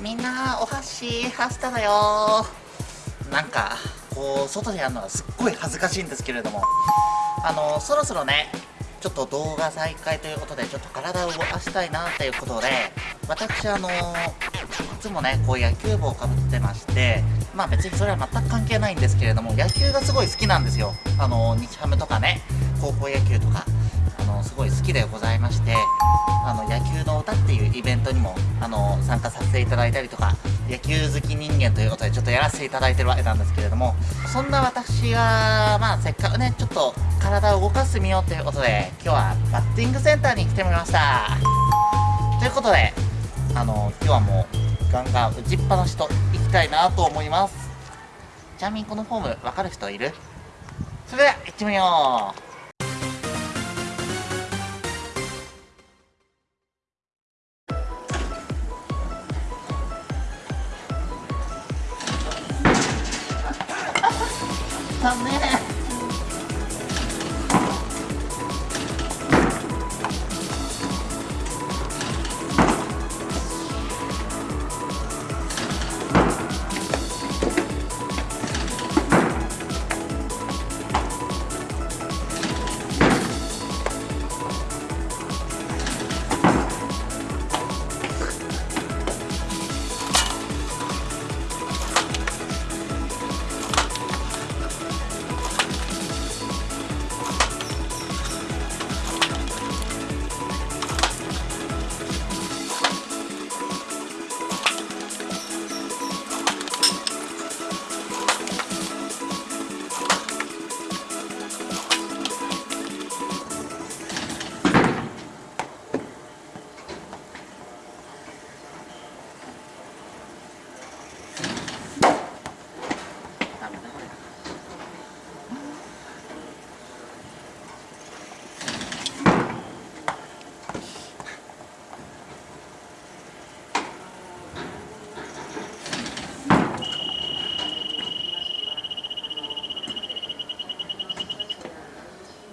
みんなお箸ハスタだよ。なんかこう外でやるのはすっごい恥ずかしいんですけれども。あのそろそろねちょっと動画再開ということでちょっと体を動かしたいなっていうことで私あのいつもねこう野球帽をかぶってましてまあ別にそれは全く関係ないんですけれども野球がすごい好きなんですよ。あの日ハムとかね高校野球とか。すごい好きでございましてあの野球の歌っていうイベントにもあの参加させていただいたりとか野球好き人間ということでちょっとやらせていただいてるわけなんですけれどもそんな私がまあせっかくねちょっと体を動かしてみようということで今日はバッティングセンターに来てみました。ということであの今日はもうガンガン打ちっぱなしといきたいなと思います。ちなみにこのフォーム分かる人いる？それでは行ってみよう。ダメ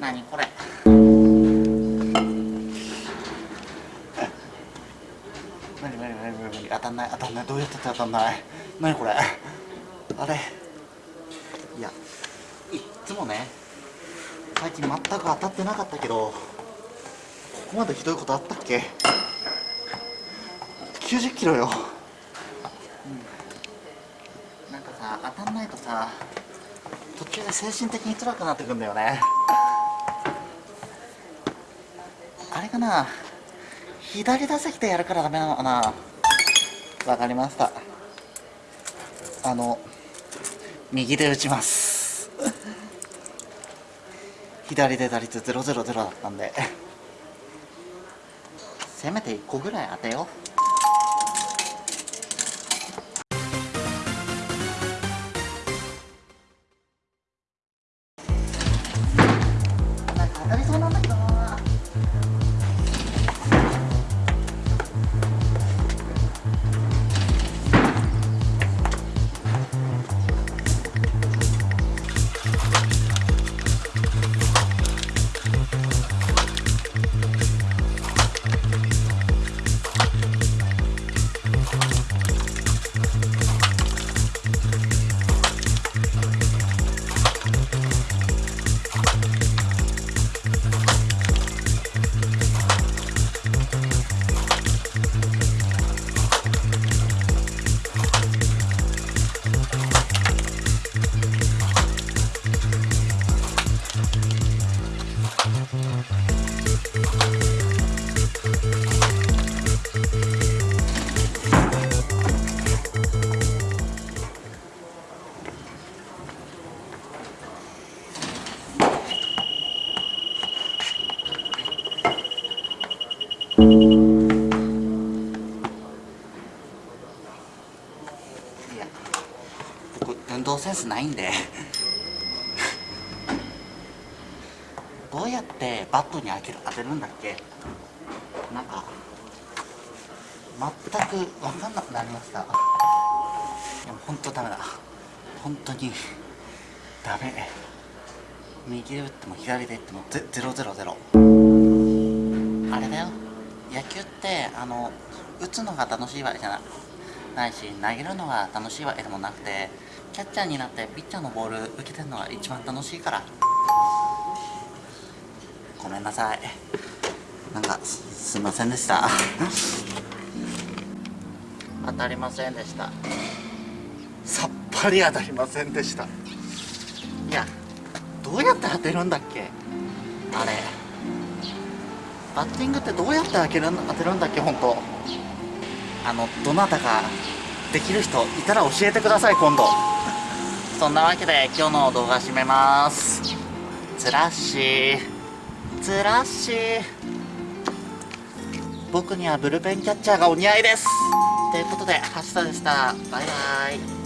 何これ。何何何何何？当たんない当たんない。どうやって当たんない？何これ？あれ？いやいっつもね最近全く当たってなかったけどここまでひどいことあったっけ？90キロよ、うん、なんかさ当たんないとさ途中で精神的に辛くなってくんだよねかな。左打席でやるからダメなのかな。わかりました。あの右で打ちます。左で打率000だったんで。せめて1個ぐらい当てよう。ンスないんで。どうやってバットに当てる当てるんだっけ？なんか全く分かんなくなりました。いや本当ダメだ。本当にダメ。右で打っても左で打ってもゼゼロゼロゼロ。あれだよ。野球ってあの打つのが楽しいわけじゃない。ないし投げるのが楽しいわけでもなくてキャッチャーになってピッチャーのボール受けてるのが一番楽しいから。ごめんなさい。なんかすすいませんでした。当たりませんでした。さっぱり当たりませんでした。いやどうやって当てるんだっけ？あれ。バッティングってどうやって当てるん当てるんだっけ本当？あのどなたかできる人いたら教えてください今度。そんなわけで今日の動画締めますつらっしーつらっしー僕にはブルペンキャッチャーがお似合いですということで、橋田でした。バイバイ。